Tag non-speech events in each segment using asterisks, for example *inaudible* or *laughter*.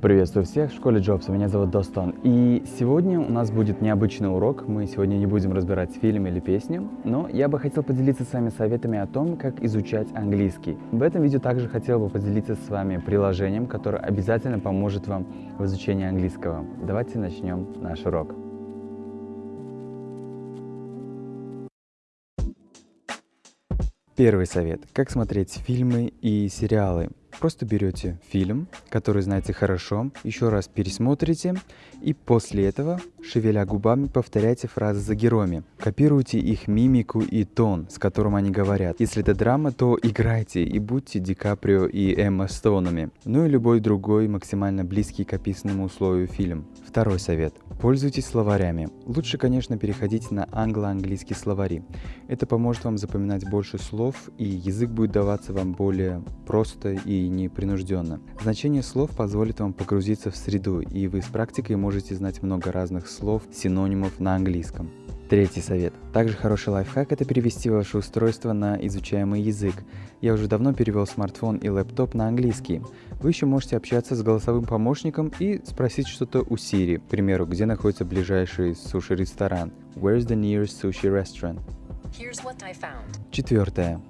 Приветствую всех в школе Джобса, меня зовут Достон. И сегодня у нас будет необычный урок, мы сегодня не будем разбирать фильм или песню, но я бы хотел поделиться с вами советами о том, как изучать английский. В этом видео также хотел бы поделиться с вами приложением, которое обязательно поможет вам в изучении английского. Давайте начнем наш урок. Первый совет. Как смотреть фильмы и сериалы. Просто берете фильм, который знаете хорошо, еще раз пересмотрите, и после этого, шевеля губами, повторяйте фразы за героями. Копируйте их мимику и тон, с которым они говорят. Если это драма, то играйте и будьте Ди Каприо и Эмма Стоунами. Ну и любой другой максимально близкий к описанному условию фильм. Второй совет. Пользуйтесь словарями. Лучше, конечно, переходить на англо-английские словари. Это поможет вам запоминать больше слов, и язык будет даваться вам более просто и непринужденно. Значение слов позволит вам погрузиться в среду, и вы с практикой можете знать много разных слов, синонимов на английском. Третий совет. Также хороший лайфхак – это перевести ваше устройство на изучаемый язык. Я уже давно перевел смартфон и лэптоп на английский. Вы еще можете общаться с голосовым помощником и спросить что-то у Siri, к примеру, где находится ближайший суши-ресторан. Where's the nearest sushi restaurant? Четвертое.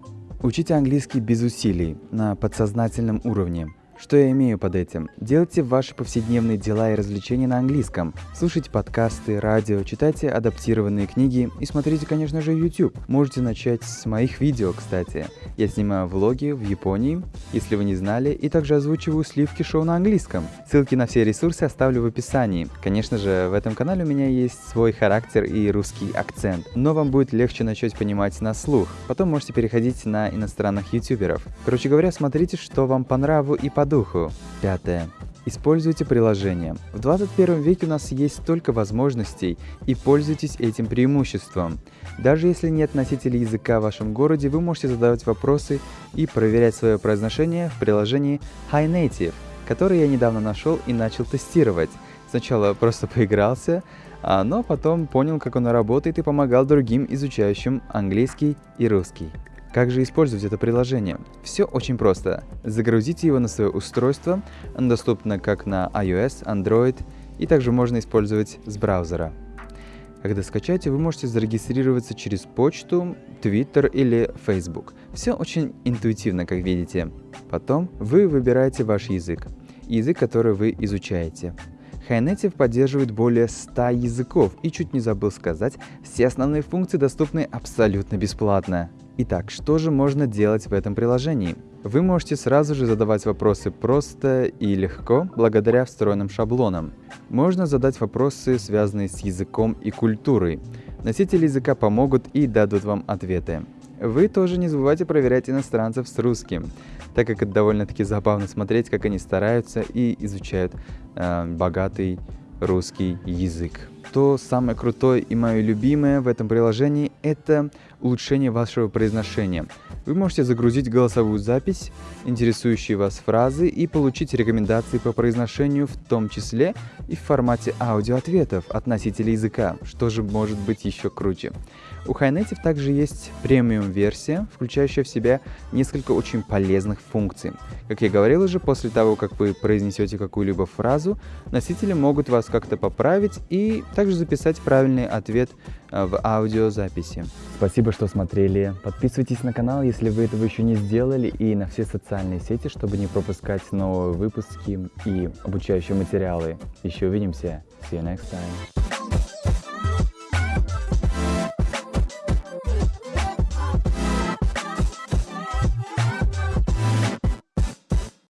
Учите английский без усилий, на подсознательном уровне. Что я имею под этим? Делайте ваши повседневные дела и развлечения на английском. Слушайте подкасты, радио, читайте адаптированные книги и смотрите, конечно же, YouTube. Можете начать с моих видео, кстати. Я снимаю влоги в Японии, если вы не знали, и также озвучиваю сливки шоу на английском. Ссылки на все ресурсы оставлю в описании. Конечно же, в этом канале у меня есть свой характер и русский акцент, но вам будет легче начать понимать на слух. Потом можете переходить на иностранных ютуберов. Короче говоря, смотрите, что вам по нраву и по духу. Пятое. Используйте приложение. В 21 веке у нас есть столько возможностей, и пользуйтесь этим преимуществом. Даже если нет носителя языка в вашем городе, вы можете задавать вопросы и проверять свое произношение в приложении HiNative, которое я недавно нашел и начал тестировать. Сначала просто *laughs* поигрался, а, но потом понял, как оно работает и помогал другим изучающим английский и русский. Как же использовать это приложение? Все очень просто. Загрузите его на свое устройство, оно доступно как на iOS, Android и также можно использовать с браузера. Когда скачаете, вы можете зарегистрироваться через почту, Twitter или Facebook. Все очень интуитивно, как видите. Потом вы выбираете ваш язык, язык, который вы изучаете. HiNative поддерживает более 100 языков и чуть не забыл сказать, все основные функции доступны абсолютно бесплатно. Итак, что же можно делать в этом приложении? Вы можете сразу же задавать вопросы просто и легко, благодаря встроенным шаблонам. Можно задать вопросы, связанные с языком и культурой. Носители языка помогут и дадут вам ответы. Вы тоже не забывайте проверять иностранцев с русским, так как это довольно-таки забавно смотреть, как они стараются и изучают э, богатый русский язык. То самое крутое и мое любимое в этом приложении – это улучшение вашего произношения. Вы можете загрузить голосовую запись, интересующие вас фразы и получить рекомендации по произношению, в том числе и в формате аудиоответов от носителя языка, что же может быть еще круче. У HiNative также есть премиум-версия, включающая в себя несколько очень полезных функций. Как я говорил уже, после того, как вы произнесете какую-либо фразу, носители могут вас как-то поправить и также записать правильный ответ э, в аудиозаписи. Спасибо, что смотрели. Подписывайтесь на канал, если вы этого еще не сделали, и на все социальные сети, чтобы не пропускать новые выпуски и обучающие материалы. Еще увидимся. See you next time.